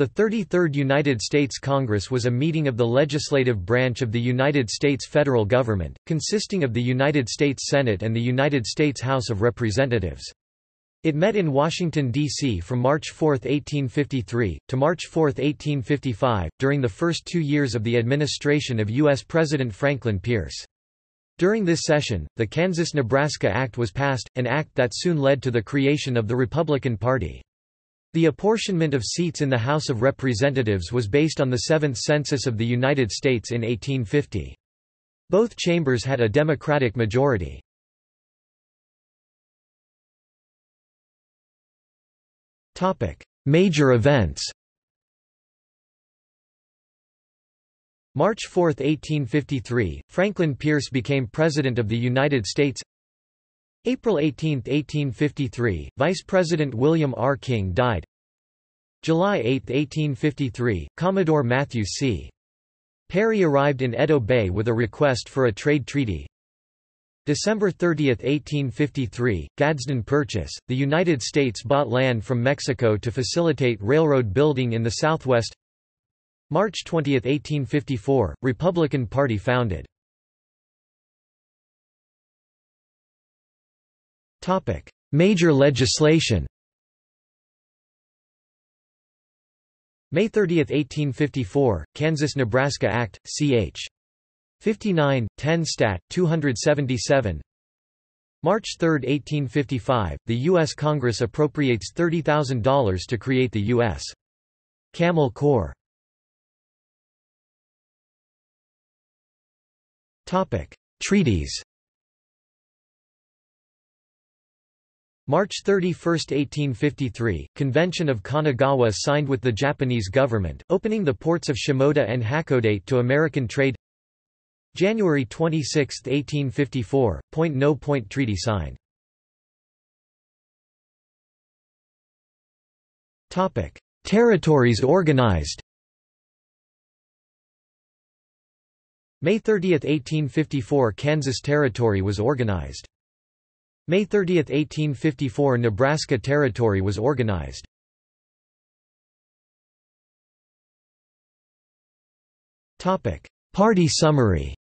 The 33rd United States Congress was a meeting of the legislative branch of the United States federal government, consisting of the United States Senate and the United States House of Representatives. It met in Washington, D.C. from March 4, 1853, to March 4, 1855, during the first two years of the administration of U.S. President Franklin Pierce. During this session, the Kansas-Nebraska Act was passed, an act that soon led to the creation of the Republican Party. The apportionment of seats in the House of Representatives was based on the Seventh Census of the United States in 1850. Both chambers had a Democratic majority. Major events March 4, 1853, Franklin Pierce became President of the United States April 18, 1853, Vice President William R. King died. July 8, 1853, Commodore Matthew C. Perry arrived in Edo Bay with a request for a trade treaty. December 30, 1853, Gadsden Purchase, the United States bought land from Mexico to facilitate railroad building in the Southwest. March 20, 1854, Republican Party founded Major legislation May 30, 1854, Kansas-Nebraska Act, ch. 59, 10 Stat. 277 March 3, 1855, the U.S. Congress appropriates $30,000 to create the U.S. Camel Corps. Treaties March 31, 1853, Convention of Kanagawa signed with the Japanese government, opening the ports of Shimoda and Hakodate to American trade January 26, 1854, point-no-point treaty signed. Territories organized May 30, 1854 Kansas Territory was organized. May 30, 1854 Nebraska Territory was organized. Party summary.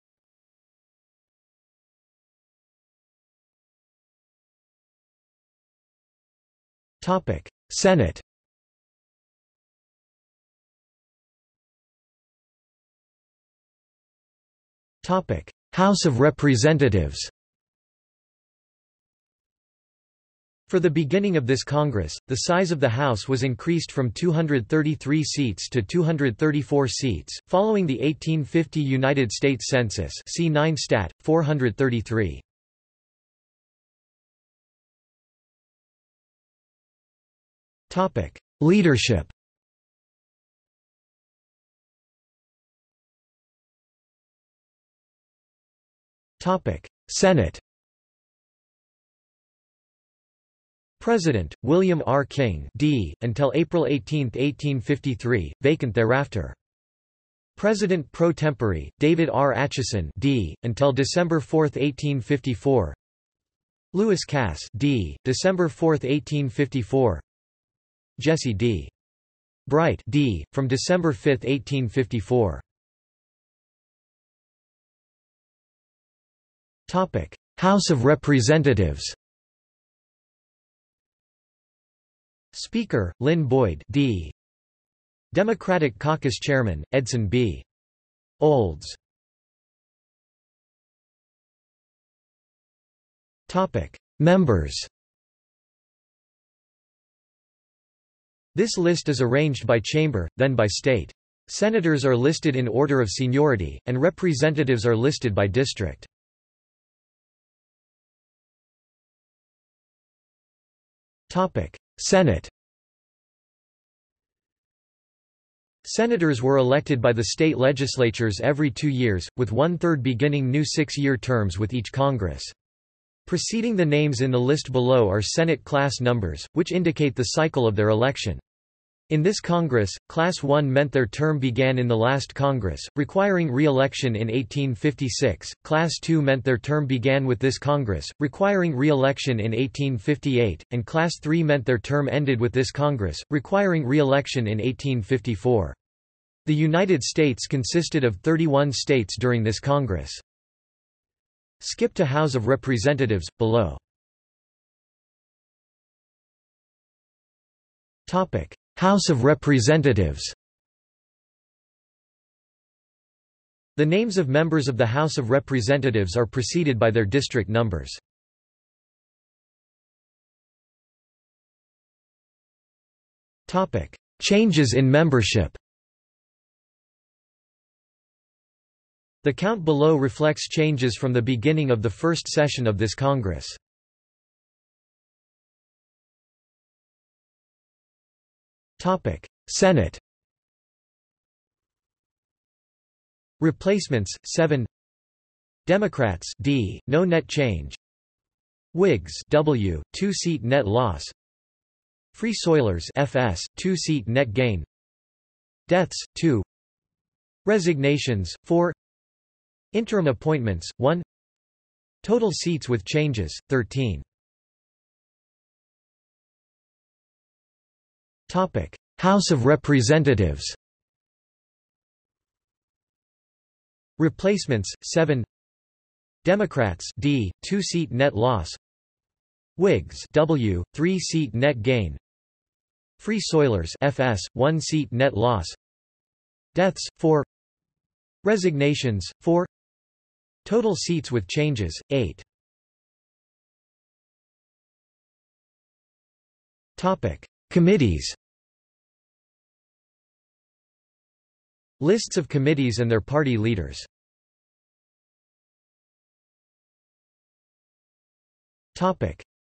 Senate. House of Representatives For the beginning of this Congress, the size of the House was increased from 233 seats to 234 seats, following the 1850 United States Census see 9 Stat. 433. Leadership Senate President, William R. King D. until April 18, 1853, vacant thereafter. President pro tempore, David R. Atchison D. until December 4, 1854 Lewis Cass D. December 4, 1854 Jesse D. Bright D. from December 5, 1854 House of Representatives Speaker, Lynn Boyd D. Democratic Caucus Chairman, Edson B. Olds Members This list is arranged by chamber, then by state. Senators are listed in order of seniority, and representatives are listed by district. Senate Senators were elected by the state legislatures every two years, with one-third beginning new six-year terms with each Congress. Preceding the names in the list below are Senate class numbers, which indicate the cycle of their election. In this Congress, Class 1 meant their term began in the last Congress, requiring re-election in 1856, Class 2 meant their term began with this Congress, requiring re-election in 1858, and Class 3 meant their term ended with this Congress, requiring re-election in 1854. The United States consisted of 31 states during this Congress. Skip to House of Representatives, below. House of Representatives The names of members of the House of Representatives are preceded by their district numbers. Changes in membership The count below reflects changes from the beginning of the first session of this Congress. Senate Replacements 7 Democrats D. No net change. Whigs W. 2 seat net loss. Free Soilers FS 2 seat net gain. Deaths 2 Resignations 4 Interim appointments 1 Total seats with changes 13 Topic: House of Representatives. Replacements: 7. Democrats: D, 2-seat net loss. Whigs: W, 3-seat net gain. Free Soilers: FS, 1-seat net loss. Deaths: 4. Resignations: 4. Total seats with changes: 8. Topic: Committees Lists of committees and their party leaders.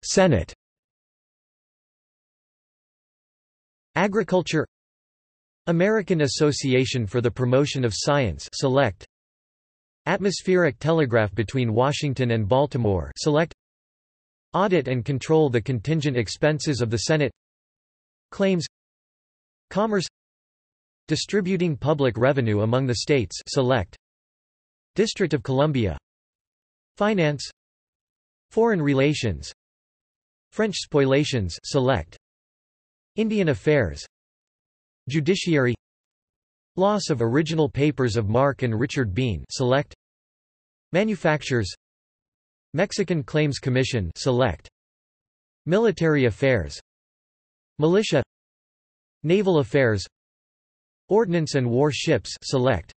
Senate. Agriculture. American Association for the Promotion of Science Select. Atmospheric telegraph between Washington and Baltimore Select. Audit and control the contingent expenses of the Senate Claims Commerce Distributing public revenue among the states select District of Columbia Finance Foreign relations French spoliations select Indian affairs Judiciary Loss of original papers of Mark and Richard Bean select Manufactures Mexican Claims Commission select Military affairs Militia Naval Affairs Ordnance and War Ships select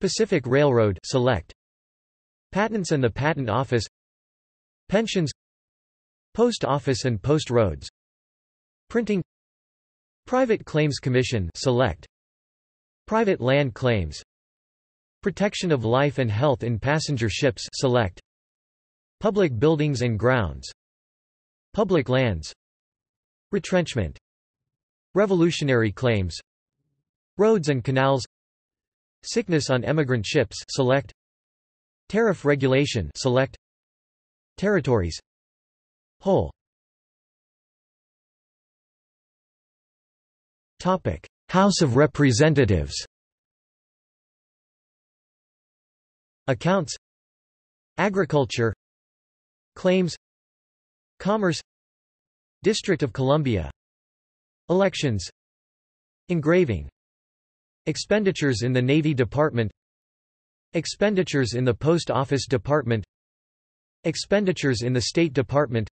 Pacific Railroad select Patents and the Patent Office Pensions Post Office and Post Roads Printing Private Claims Commission select Private Land Claims Protection of Life and Health in Passenger Ships select Public Buildings and Grounds Public Lands Retrenchment Revolutionary claims Roads and canals Sickness on emigrant ships select Tariff regulation select Territories Whole. Topic. House of Representatives. Accounts. Agriculture. Claims. Commerce District of Columbia. Elections. Engraving. Expenditures in the Navy Department. Expenditures in the Post Office Department. Expenditures in the State Department.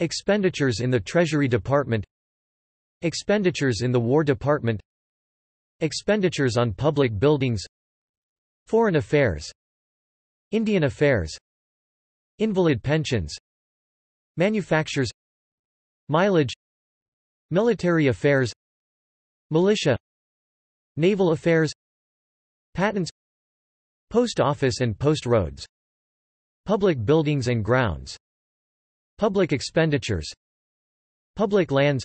Expenditures in the Treasury Department. Expenditures in the War Department. Expenditures on public buildings. Foreign Affairs. Indian Affairs. Invalid pensions. Manufactures Mileage Military affairs Militia Naval affairs Patents Post office and post roads Public buildings and grounds Public expenditures Public lands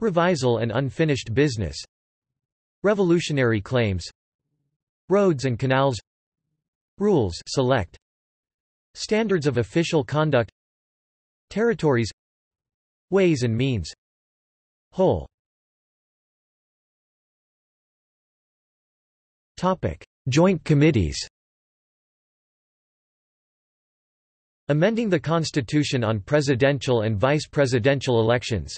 Revisal and unfinished business Revolutionary claims Roads and canals Rules select Standards of official conduct Territories Ways and means. Whole. Topic. Joint committees. Amending the Constitution on presidential and vice-presidential elections.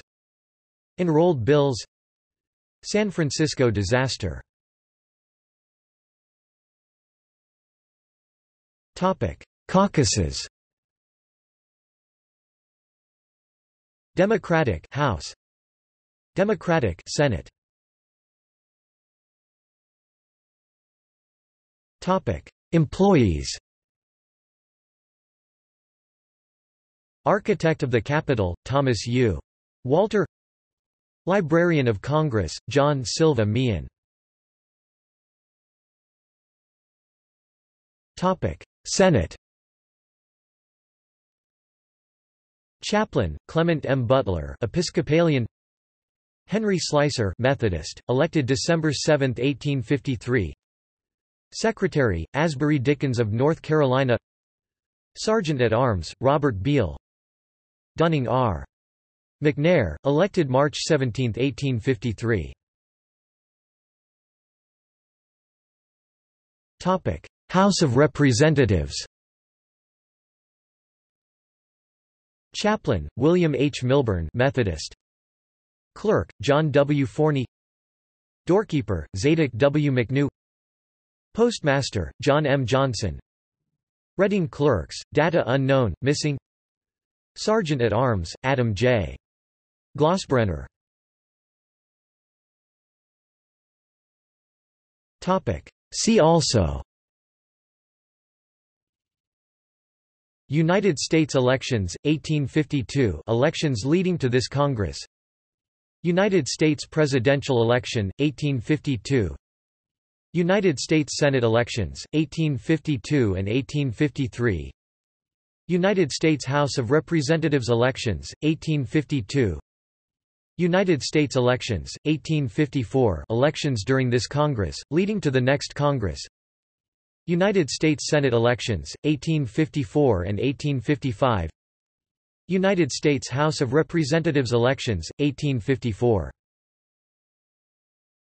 Enrolled bills. San Francisco disaster. Topic. Caucuses. Democratic House. Democratic Senate. Topic: Employees. Architect of the Capitol, Thomas U. Walter Librarian of Congress, John Silva Meehan Topic Senate Chaplain, Clement M. Butler Episcopalian Henry Slicer Methodist, elected December 7, 1853 Secretary, Asbury Dickins of North Carolina Sergeant at Arms, Robert Beale Dunning R. McNair, elected March 17, 1853 House of Representatives Chaplain, William H. Milburn Methodist. Clerk, John W. Forney Doorkeeper, Zadock W. McKnew Postmaster, John M. Johnson Reading Clerks, Data Unknown, Missing Sergeant at Arms, Adam J. Glossbrenner See also United States elections, 1852 elections leading to this Congress. United States presidential election, 1852 United States Senate elections, 1852 and 1853 United States House of Representatives elections, 1852 United States elections, 1854 elections during this Congress, leading to the next Congress United States Senate elections, 1854 and 1855 United States House of Representatives elections, 1854